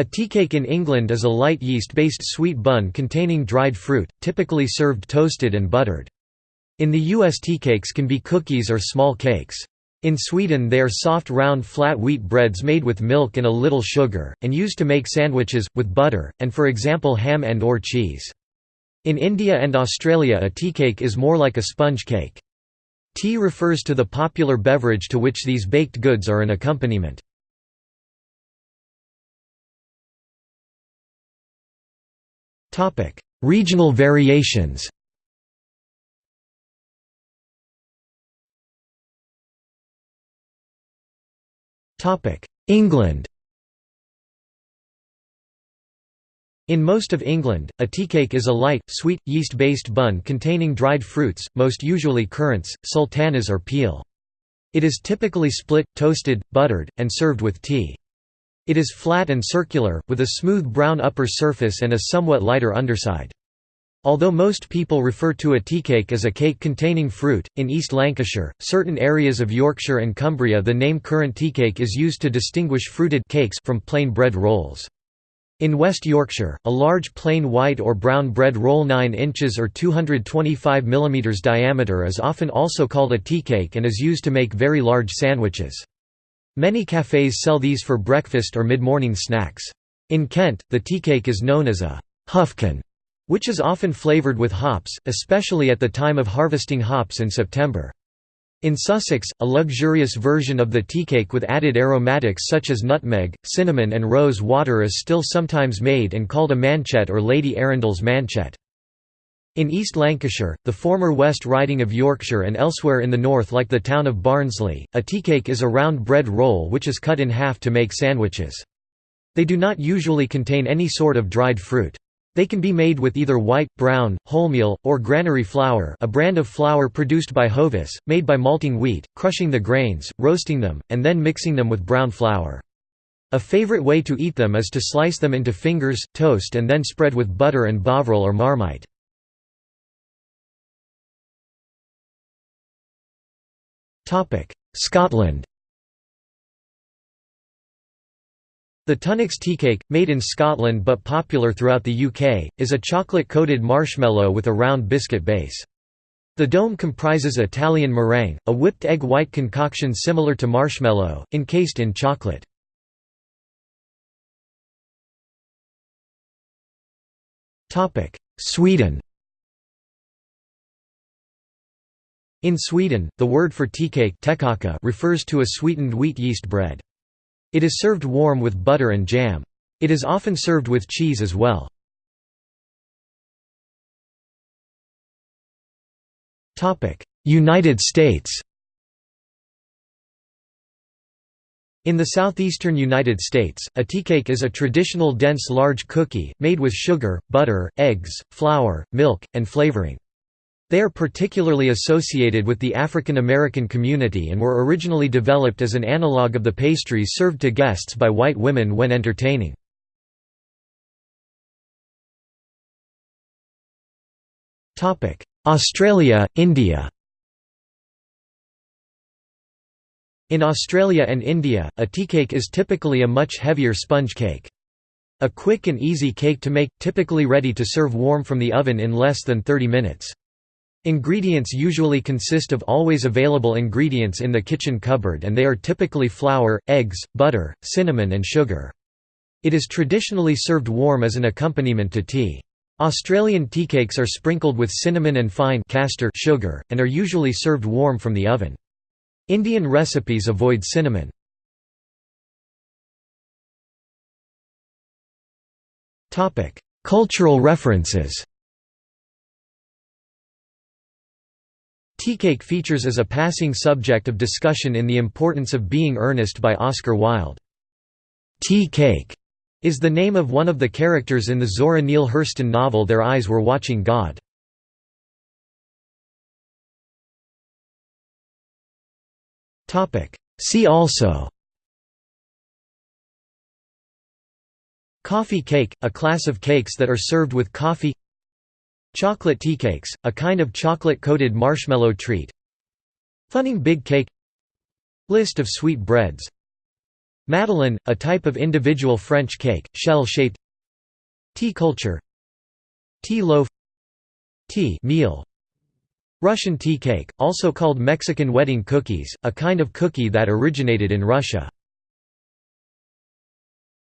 A tea cake in England is a light yeast-based sweet bun containing dried fruit, typically served toasted and buttered. In the US tea cakes can be cookies or small cakes. In Sweden they are soft round flat wheat breads made with milk and a little sugar, and used to make sandwiches, with butter, and for example ham and or cheese. In India and Australia a tea cake is more like a sponge cake. Tea refers to the popular beverage to which these baked goods are an accompaniment. Regional variations England In most of England, a teacake is a light, sweet, yeast-based bun containing dried fruits, most usually currants, sultanas or peel. It is typically split, toasted, buttered, and served with tea. It is flat and circular, with a smooth brown upper surface and a somewhat lighter underside. Although most people refer to a teacake as a cake containing fruit, in East Lancashire, certain areas of Yorkshire and Cumbria the name currant teacake is used to distinguish fruited cakes from plain bread rolls. In West Yorkshire, a large plain white or brown bread roll 9 inches or 225 mm diameter is often also called a teacake and is used to make very large sandwiches. Many cafes sell these for breakfast or mid-morning snacks. In Kent, the teacake is known as a «huffkin», which is often flavoured with hops, especially at the time of harvesting hops in September. In Sussex, a luxurious version of the teacake with added aromatics such as nutmeg, cinnamon and rose water is still sometimes made and called a manchet or Lady Arundel's manchet. In East Lancashire, the former West Riding of Yorkshire and elsewhere in the north like the town of Barnsley, a teacake is a round bread roll which is cut in half to make sandwiches. They do not usually contain any sort of dried fruit. They can be made with either white, brown, wholemeal, or granary flour a brand of flour produced by Hovis, made by malting wheat, crushing the grains, roasting them, and then mixing them with brown flour. A favorite way to eat them is to slice them into fingers, toast and then spread with butter and bovril or marmite. Scotland The Tunnocks teacake, made in Scotland but popular throughout the UK, is a chocolate-coated marshmallow with a round biscuit base. The dome comprises Italian meringue, a whipped egg white concoction similar to marshmallow, encased in chocolate. Sweden In Sweden, the word for teacake refers to a sweetened wheat yeast bread. It is served warm with butter and jam. It is often served with cheese as well. United States In the southeastern United States, a teacake is a traditional dense large cookie, made with sugar, butter, eggs, flour, milk, and flavoring. They are particularly associated with the African American community and were originally developed as an analog of the pastries served to guests by white women when entertaining. Australia, India In Australia and India, a teacake is typically a much heavier sponge cake. A quick and easy cake to make, typically ready to serve warm from the oven in less than 30 minutes. Ingredients usually consist of always available ingredients in the kitchen cupboard and they are typically flour, eggs, butter, cinnamon and sugar. It is traditionally served warm as an accompaniment to tea. Australian teacakes are sprinkled with cinnamon and fine castor sugar, and are usually served warm from the oven. Indian recipes avoid cinnamon. Cultural references Teacake features as a passing subject of discussion in The Importance of Being Earnest by Oscar Wilde. Tea cake is the name of one of the characters in the Zora Neale Hurston novel Their Eyes Were Watching God. See also Coffee cake, a class of cakes that are served with coffee Chocolate tea cakes, a kind of chocolate-coated marshmallow treat. Funning big cake. List of sweet breads. Madeleine, a type of individual French cake, shell-shaped. Tea culture. Tea loaf. Tea meal. Russian tea cake, also called Mexican wedding cookies, a kind of cookie that originated in Russia.